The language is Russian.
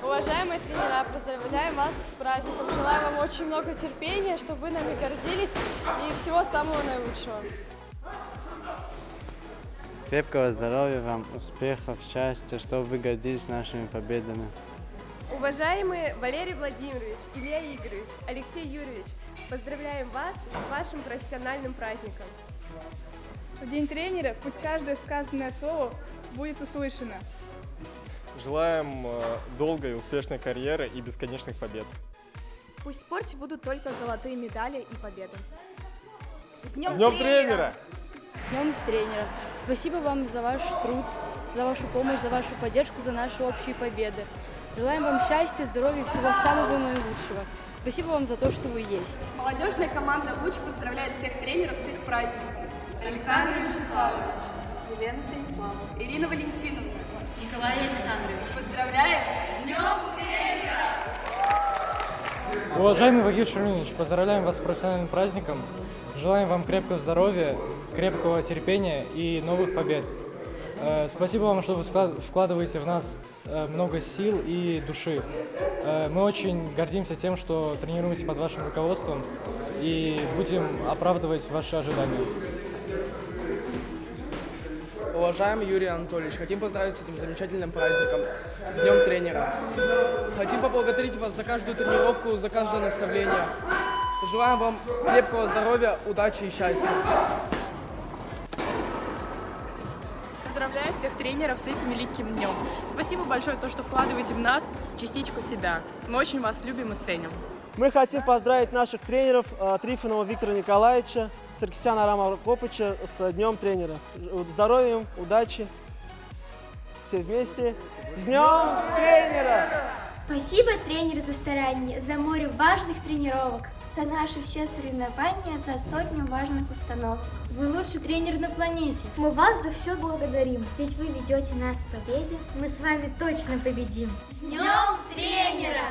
Уважаемые тренера, поздравляем вас с праздником. Желаю вам очень много терпения, чтобы вы нами гордились и всего самого наилучшего. Крепкого здоровья вам, успехов, счастья, чтобы вы гордились нашими победами. Уважаемые Валерий Владимирович, Илья Игоревич, Алексей Юрьевич, поздравляем вас с вашим профессиональным праздником. В день тренера пусть каждое сказанное слово будет услышано. Желаем э, долгой и успешной карьеры и бесконечных побед. Пусть в спорте будут только золотые медали и победы. С днем тренера! С Днем тренера! Спасибо вам за ваш труд, за вашу помощь, за вашу поддержку, за наши общие победы. Желаем вам счастья, здоровья и всего самого наилучшего. Спасибо вам за то, что вы есть. Молодежная команда «Луч» поздравляет всех тренеров с их праздником. Александр Вячеславович, Елена Станиславовна. Ирина Валентиновна. Николай Александрович. Поздравляем с Днем тренера! Уважаемый Вагир Шаминович, поздравляем вас с профессиональным праздником. Желаем вам крепкого здоровья, крепкого терпения и новых побед. Э, Спасибо вам, что вы вкладываете в нас э, много сил и души. Э, Мы очень гордимся тем, что тренируемся под вашим руководством и будем оправдывать ваши ожидания. Уважаемый Юрий Анатольевич, хотим поздравить с этим замечательным праздником, Днем тренера. Хотим поблагодарить вас за каждую тренировку, за каждое наставление. Желаем вам крепкого здоровья, удачи и счастья. Поздравляю всех тренеров с этим великим днем. Спасибо большое, то, что вкладываете в нас частичку себя. Мы очень вас любим и ценим. Мы хотим поздравить наших тренеров э, Трифонова Виктора Николаевича, Саркисяна Рама Копыча с Днем тренера. Здоровья им, удачи. Все вместе. С Днем тренера! Спасибо, тренер, за старание, за море важных тренировок, за наши все соревнования, за сотню важных установок. Вы лучший тренер на планете. Мы вас за все благодарим, ведь вы ведете нас к победе. Мы с вами точно победим. С днем тренера!